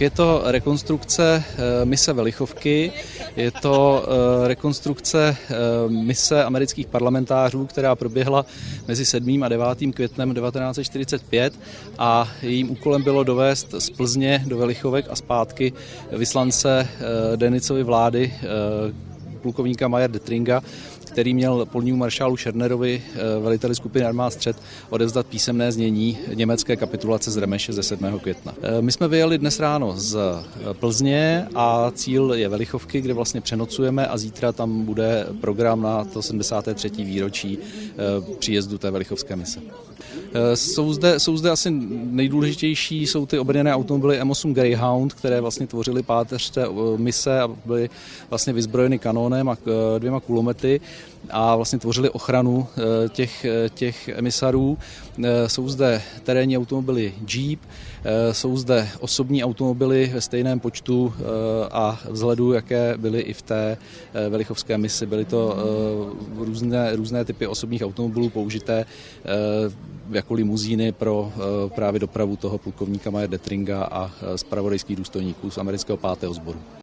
Je to rekonstrukce eh, mise Velichovky, je to eh, rekonstrukce eh, mise amerických parlamentářů, která proběhla mezi 7. a 9. květnem 1945 a jejím úkolem bylo dovést z Plzně do Velichovek a zpátky vyslance Denicovi vlády plukovníka Majer Detringa, který měl polnímu maršálu Šernerovi, eh, veliteli skupiny armád střed, odevzdat písemné znění německé kapitulace z Remeše ze 7. května. Eh, my jsme vyjeli dnes ráno z eh, Plzně a cíl je Velichovky, kde vlastně přenocujeme a zítra tam bude program na to 73. výročí příjezdu té Velichovské mise. Jsou zde, jsou zde asi nejdůležitější, jsou ty obrněné automobily M8 Greyhound, které vlastně tvořily páteř té mise a byly vlastně vyzbrojeny kanónem a dvěma kulomety a vlastně tvořili ochranu eh, těch, eh, těch emisarů. Eh, jsou zde terénní automobily Jeep, jsou zde osobní automobily ve stejném počtu a vzhledu, jaké byly i v té velichovské misi. Byly to různé, různé typy osobních automobilů použité jako limuzíny pro právě dopravu toho plukovníka Maje Detringa a zpravodajských důstojníků z amerického pátého sboru.